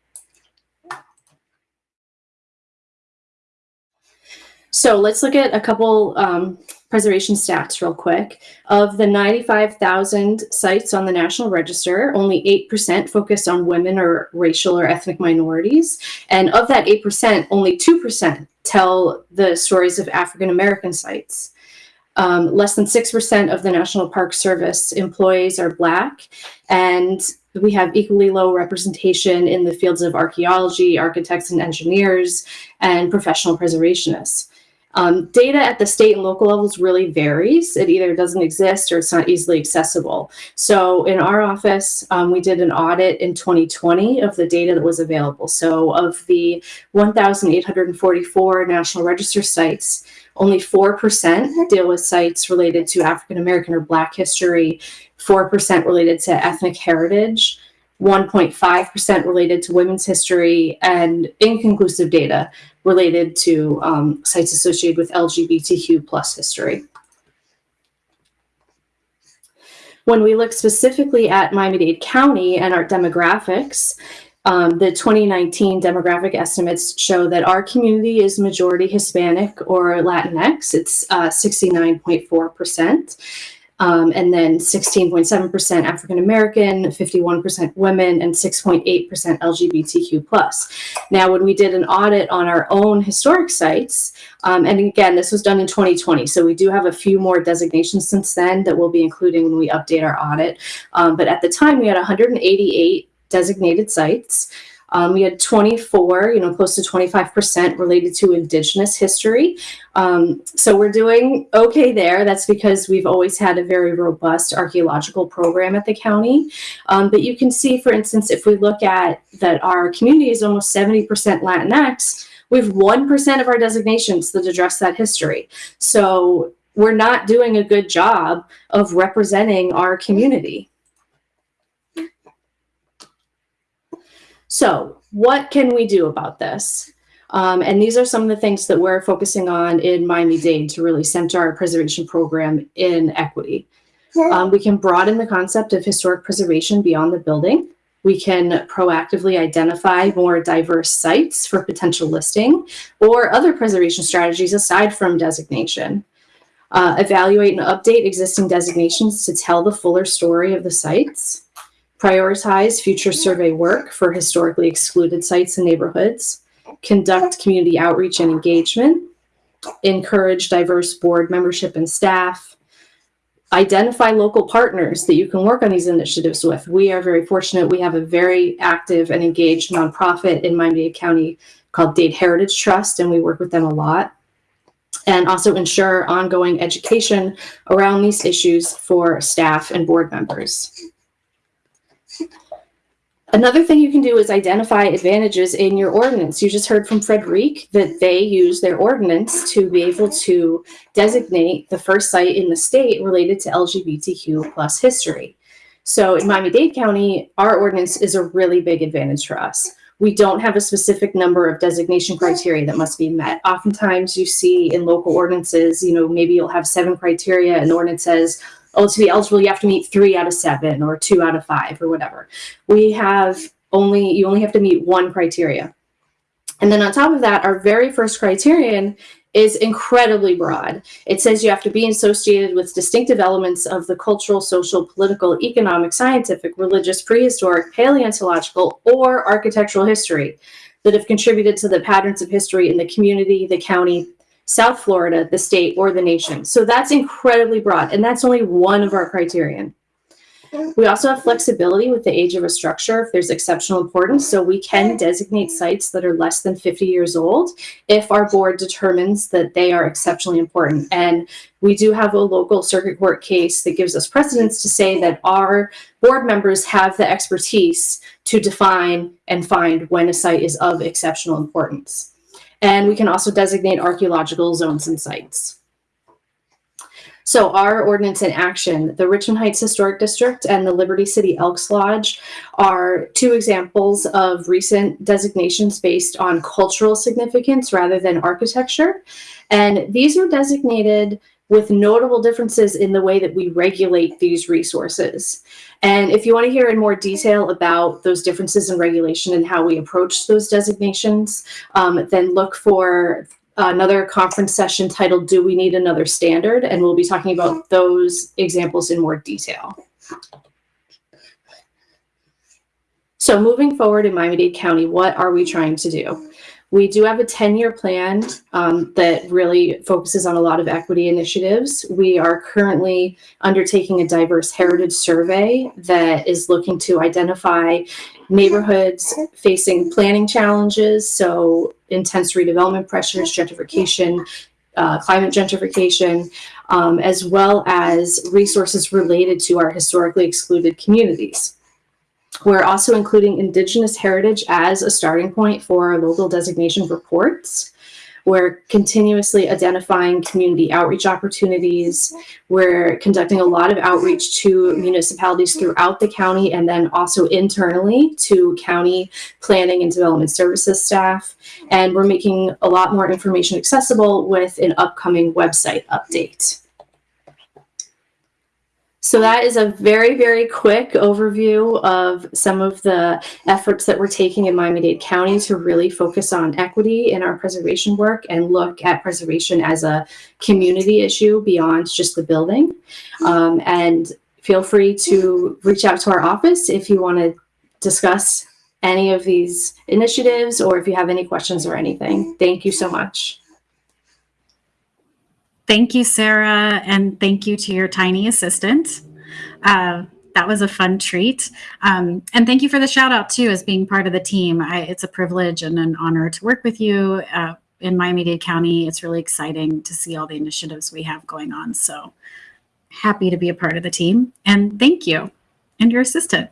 So let's look at a couple um, preservation stats real quick. Of the 95,000 sites on the National Register, only 8% focus on women or racial or ethnic minorities. And of that 8%, only 2% tell the stories of African American sites. Um, less than 6% of the National Park Service employees are Black, and we have equally low representation in the fields of archaeology, architects and engineers, and professional preservationists. Um, data at the state and local levels really varies. It either doesn't exist or it's not easily accessible. So in our office, um, we did an audit in 2020 of the data that was available. So of the 1,844 National Register sites, only 4% deal with sites related to African American or Black history, 4% related to ethnic heritage, 1.5% related to women's history, and inconclusive data related to um, sites associated with LGBTQ plus history. When we look specifically at Miami-Dade County and our demographics, um, the 2019 demographic estimates show that our community is majority Hispanic or Latinx. It's uh, 69.4%. Um, and then 16.7% African American, 51% women, and 6.8% LGBTQ plus. Now, when we did an audit on our own historic sites, um, and again, this was done in 2020, so we do have a few more designations since then that we'll be including when we update our audit. Um, but at the time, we had 188 designated sites. Um, we had 24, you know, close to 25% related to Indigenous history. Um, so we're doing okay there. That's because we've always had a very robust archaeological program at the county. Um, but you can see, for instance, if we look at that our community is almost 70% Latinx, we have 1% of our designations that address that history. So we're not doing a good job of representing our community. So what can we do about this? Um, and these are some of the things that we're focusing on in Miami-Dade to really center our preservation program in equity. Um, we can broaden the concept of historic preservation beyond the building. We can proactively identify more diverse sites for potential listing or other preservation strategies aside from designation. Uh, evaluate and update existing designations to tell the fuller story of the sites prioritize future survey work for historically excluded sites and neighborhoods, conduct community outreach and engagement, encourage diverse board membership and staff, identify local partners that you can work on these initiatives with. We are very fortunate. We have a very active and engaged nonprofit in Miami-Dade County called Dade Heritage Trust, and we work with them a lot. And also ensure ongoing education around these issues for staff and board members. Another thing you can do is identify advantages in your ordinance. You just heard from Frederic that they use their ordinance to be able to designate the first site in the state related to LGBTQ plus history. So in Miami-Dade County, our ordinance is a really big advantage for us. We don't have a specific number of designation criteria that must be met. Oftentimes you see in local ordinances, you know, maybe you'll have seven criteria and the ordinance says oh, to be eligible, you have to meet three out of seven or two out of five or whatever. We have only, you only have to meet one criteria. And then on top of that, our very first criterion is incredibly broad. It says you have to be associated with distinctive elements of the cultural, social, political, economic, scientific, religious, prehistoric, paleontological, or architectural history that have contributed to the patterns of history in the community, the county, South Florida, the state, or the nation. So that's incredibly broad, and that's only one of our criterion. We also have flexibility with the age of a structure if there's exceptional importance. So we can designate sites that are less than 50 years old if our board determines that they are exceptionally important. And we do have a local circuit court case that gives us precedence to say that our board members have the expertise to define and find when a site is of exceptional importance. And we can also designate archaeological zones and sites. So our ordinance in action, the Richmond Heights Historic District and the Liberty City Elks Lodge are two examples of recent designations based on cultural significance rather than architecture. And these are designated with notable differences in the way that we regulate these resources. And if you want to hear in more detail about those differences in regulation and how we approach those designations, um, then look for another conference session titled Do We Need Another Standard? And we'll be talking about those examples in more detail. So moving forward in Miami-Dade County, what are we trying to do? We do have a 10-year plan um, that really focuses on a lot of equity initiatives. We are currently undertaking a diverse heritage survey that is looking to identify neighborhoods facing planning challenges, so intense redevelopment pressures, gentrification, uh, climate gentrification, um, as well as resources related to our historically excluded communities. We're also including Indigenous heritage as a starting point for our local designation reports. We're continuously identifying community outreach opportunities. We're conducting a lot of outreach to municipalities throughout the county and then also internally to county planning and development services staff. And we're making a lot more information accessible with an upcoming website update. So that is a very, very quick overview of some of the efforts that we're taking in Miami-Dade County to really focus on equity in our preservation work and look at preservation as a community issue beyond just the building. Um, and feel free to reach out to our office if you want to discuss any of these initiatives or if you have any questions or anything. Thank you so much. Thank you, Sarah, and thank you to your tiny assistant. Uh, that was a fun treat. Um, and thank you for the shout out too, as being part of the team. I, it's a privilege and an honor to work with you uh, in Miami-Dade County. It's really exciting to see all the initiatives we have going on. So happy to be a part of the team and thank you and your assistant.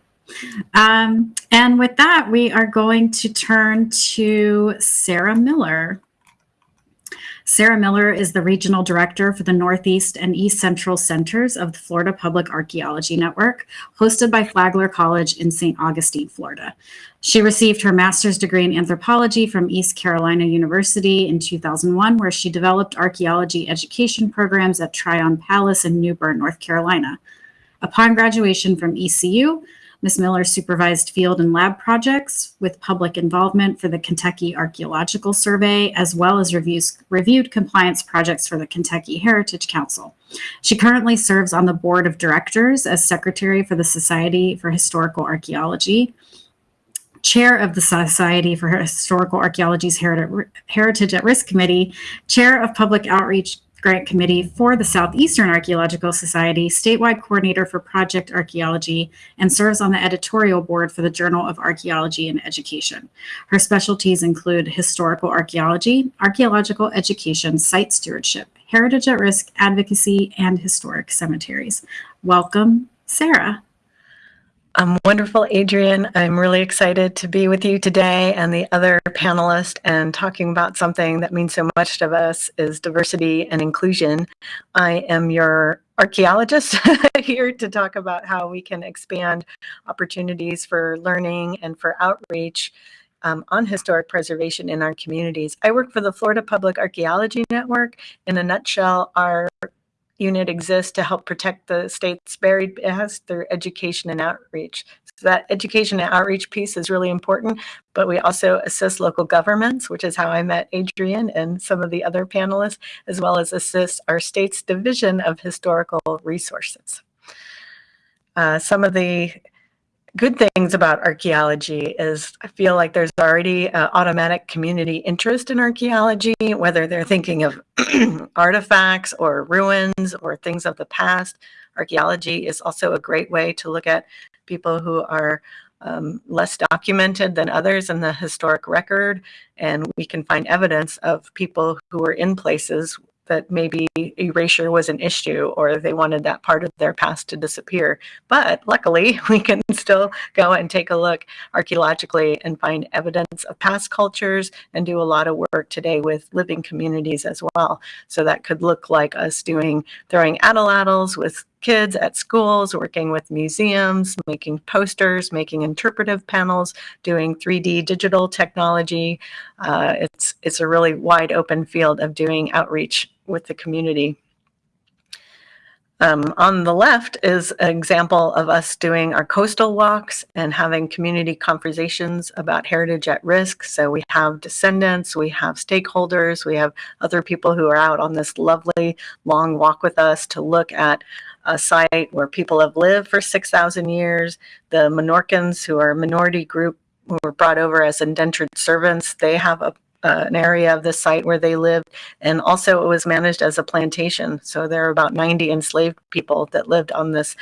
Um, and with that, we are going to turn to Sarah Miller. Sarah Miller is the Regional Director for the Northeast and East Central Centers of the Florida Public Archaeology Network, hosted by Flagler College in St. Augustine, Florida. She received her master's degree in anthropology from East Carolina University in 2001, where she developed archaeology education programs at Tryon Palace in New Bern, North Carolina. Upon graduation from ECU, Ms. Miller supervised field and lab projects with public involvement for the Kentucky Archaeological Survey, as well as reviews, reviewed compliance projects for the Kentucky Heritage Council. She currently serves on the board of directors as secretary for the Society for Historical Archaeology, chair of the Society for Historical Archaeology's Heritage at Risk Committee, chair of Public Outreach Grant Committee for the Southeastern Archaeological Society, statewide coordinator for project archaeology, and serves on the editorial board for the Journal of Archaeology and Education. Her specialties include historical archaeology, archaeological education, site stewardship, heritage at risk, advocacy, and historic cemeteries. Welcome, Sarah. Um, wonderful, Adrienne. I'm really excited to be with you today and the other panelists and talking about something that means so much to us is diversity and inclusion. I am your archaeologist here to talk about how we can expand opportunities for learning and for outreach um, on historic preservation in our communities. I work for the Florida Public Archaeology Network. In a nutshell, our unit exists to help protect the state's buried past through education and outreach. So that education and outreach piece is really important, but we also assist local governments, which is how I met Adrienne and some of the other panelists, as well as assist our state's Division of Historical Resources. Uh, some of the good things about archaeology is I feel like there's already automatic community interest in archaeology, whether they're thinking of artifacts or ruins or things of the past. Archaeology is also a great way to look at people who are um, less documented than others in the historic record. And we can find evidence of people who were in places that maybe erasure was an issue or they wanted that part of their past to disappear. But luckily, we can still go and take a look archaeologically and find evidence of past cultures and do a lot of work today with living communities as well. So that could look like us doing throwing atlatls with kids at schools, working with museums, making posters, making interpretive panels, doing 3D digital technology. Uh, it's, it's a really wide open field of doing outreach with the community. Um, on the left is an example of us doing our coastal walks and having community conversations about heritage at risk. So we have descendants, we have stakeholders, we have other people who are out on this lovely long walk with us to look at a site where people have lived for 6,000 years. The Minorcans, who are a minority group who were brought over as indentured servants, they have a uh, an area of the site where they lived. And also it was managed as a plantation. So there are about 90 enslaved people that lived on this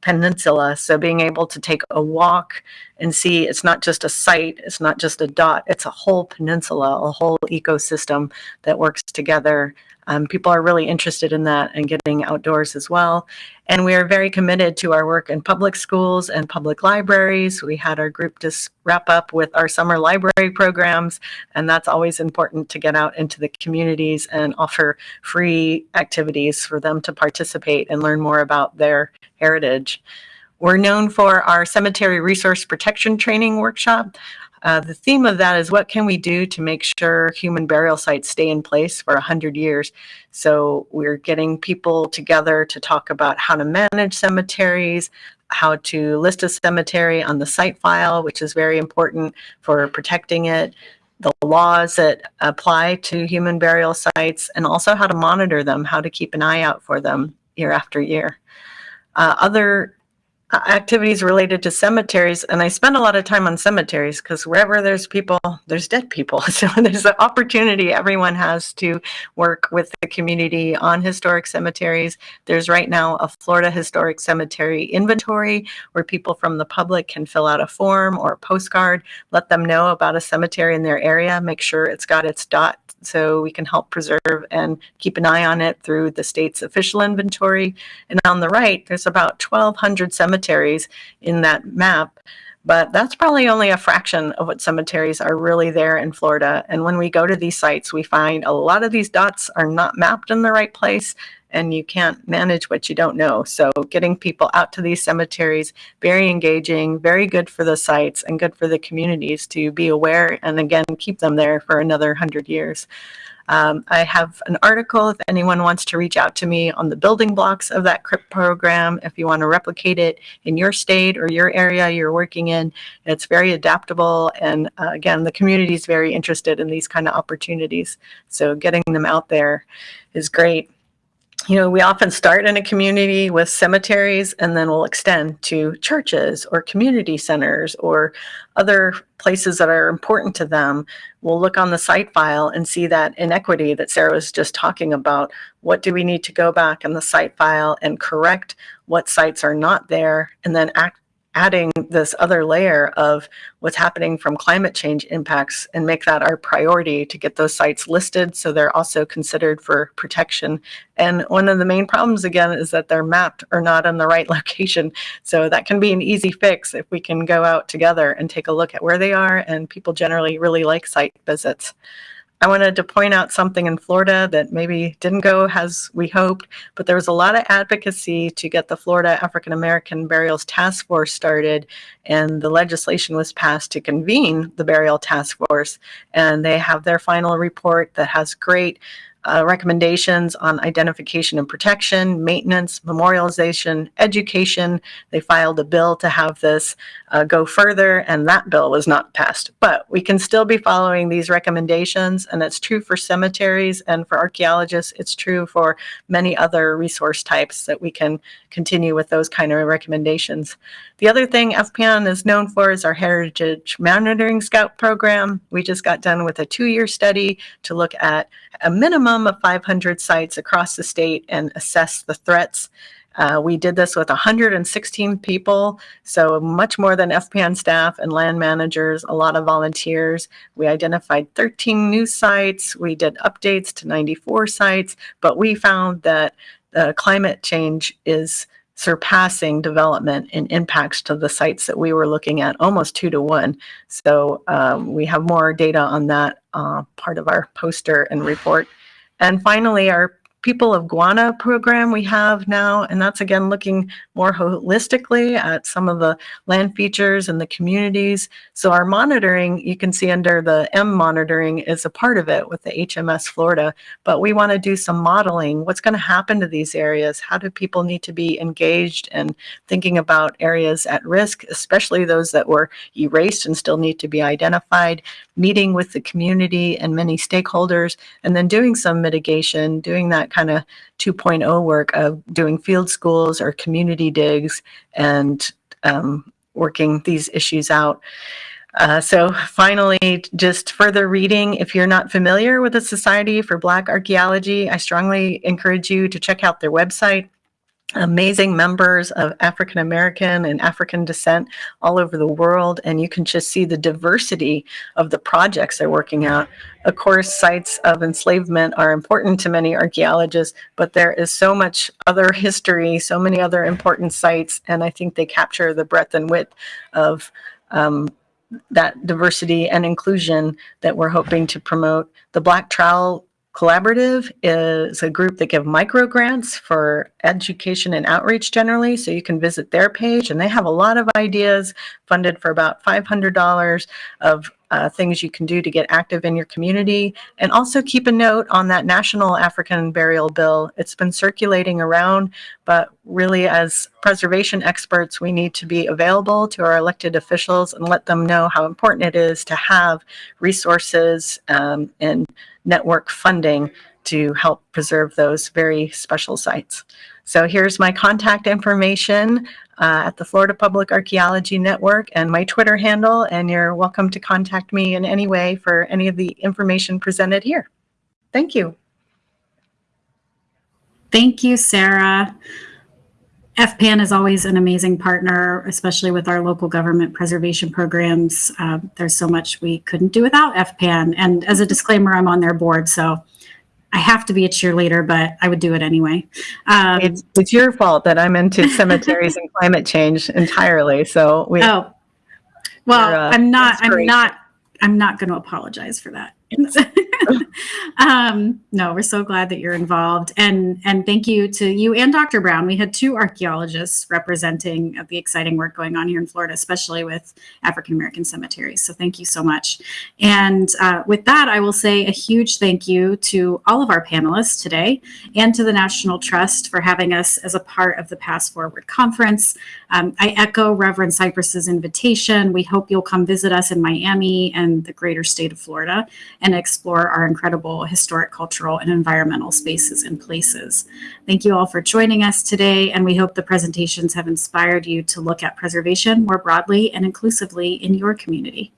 peninsula. So being able to take a walk and see it's not just a site, it's not just a dot, it's a whole peninsula, a whole ecosystem that works together. Um, people are really interested in that and getting outdoors as well. And we are very committed to our work in public schools and public libraries. We had our group just wrap up with our summer library programs, and that's always important to get out into the communities and offer free activities for them to participate and learn more about their heritage. We're known for our cemetery resource protection training workshop. Uh, the theme of that is what can we do to make sure human burial sites stay in place for 100 years? So we're getting people together to talk about how to manage cemeteries, how to list a cemetery on the site file, which is very important for protecting it, the laws that apply to human burial sites, and also how to monitor them, how to keep an eye out for them year after year. Uh, other Uh, activities related to cemeteries and i spend a lot of time on cemeteries because wherever there's people there's dead people. So there's an opportunity everyone has to work with the community on historic cemeteries. There's right now a florida historic cemetery inventory where people from the public can fill out a form or a postcard let them know about a cemetery in their area make sure it's got its dot so we can help preserve and keep an eye on it through the state's official inventory. And on the right, there's about 1,200 cemeteries in that map, but that's probably only a fraction of what cemeteries are really there in Florida. And when we go to these sites, we find a lot of these dots are not mapped in the right place and you can't manage what you don't know. So getting people out to these cemeteries, very engaging, very good for the sites and good for the communities to be aware and again, keep them there for another 100 years. Um, I have an article if anyone wants to reach out to me on the building blocks of that CRIP program. If you want to replicate it in your state or your area you're working in, it's very adaptable. And uh, again, the community is very interested in these kind of opportunities. So getting them out there is great you know, we often start in a community with cemeteries and then we'll extend to churches or community centers or other places that are important to them. We'll look on the site file and see that inequity that Sarah was just talking about. What do we need to go back in the site file and correct what sites are not there and then act adding this other layer of what's happening from climate change impacts and make that our priority to get those sites listed so they're also considered for protection. And one of the main problems again is that they're mapped or not in the right location. So that can be an easy fix if we can go out together and take a look at where they are and people generally really like site visits. I wanted to point out something in Florida that maybe didn't go as we hoped, but there was a lot of advocacy to get the Florida African American Burials Task Force started, and the legislation was passed to convene the Burial Task Force. And they have their final report that has great uh, recommendations on identification and protection, maintenance, memorialization, education. They filed a bill to have this uh, go further, and that bill was not passed. But we can still be following these recommendations, and it's true for cemeteries and for archaeologists. It's true for many other resource types that we can continue with those kind of recommendations. The other thing FPAN is known for is our Heritage Monitoring Scout program. We just got done with a two-year study to look at a minimum of 500 sites across the state and assess the threats. Uh, we did this with 116 people, so much more than FPAN staff and land managers, a lot of volunteers. We identified 13 new sites. We did updates to 94 sites, but we found that uh, climate change is surpassing development and impacts to the sites that we were looking at almost two to one. So um, we have more data on that uh, part of our poster and report. And finally, our People of Guana program we have now, and that's again looking more holistically at some of the land features and the communities. So our monitoring, you can see under the M monitoring is a part of it with the HMS Florida, but we want to do some modeling. What's going to happen to these areas? How do people need to be engaged and thinking about areas at risk, especially those that were erased and still need to be identified, meeting with the community and many stakeholders, and then doing some mitigation, doing that kind of 2.0 work of doing field schools or community digs and um, working these issues out. Uh, so finally, just further reading. If you're not familiar with the Society for Black Archaeology, I strongly encourage you to check out their website. Amazing members of African American and African descent all over the world, and you can just see the diversity of the projects they're working out. Of course, sites of enslavement are important to many archaeologists, but there is so much other history, so many other important sites, and I think they capture the breadth and width of um, that diversity and inclusion that we're hoping to promote. The Black Trowel Collaborative is a group that give micro grants for education and outreach generally. So you can visit their page and they have a lot of ideas funded for about $500 of uh, things you can do to get active in your community. And also keep a note on that National African Burial Bill. It's been circulating around, but really as preservation experts, we need to be available to our elected officials and let them know how important it is to have resources um, and network funding to help preserve those very special sites. So here's my contact information uh, at the Florida Public Archaeology Network and my Twitter handle, and you're welcome to contact me in any way for any of the information presented here. Thank you. Thank you, Sarah. FPAN is always an amazing partner, especially with our local government preservation programs. Uh, there's so much we couldn't do without FPAN. And as a disclaimer, I'm on their board, so I have to be a cheerleader, but I would do it anyway. Um, It's, it's your fault that I'm into cemeteries and climate change entirely. So we, oh, well, uh, I'm not. I'm not. I'm not going to apologize for that. um, no, we're so glad that you're involved, and and thank you to you and Dr. Brown. We had two archaeologists representing the exciting work going on here in Florida, especially with African American cemeteries. So thank you so much. And uh, with that, I will say a huge thank you to all of our panelists today, and to the National Trust for having us as a part of the PastForward conference. Um, I echo Reverend Cypress's invitation. We hope you'll come visit us in Miami and the greater state of Florida and explore our incredible historic, cultural, and environmental spaces and places. Thank you all for joining us today, and we hope the presentations have inspired you to look at preservation more broadly and inclusively in your community.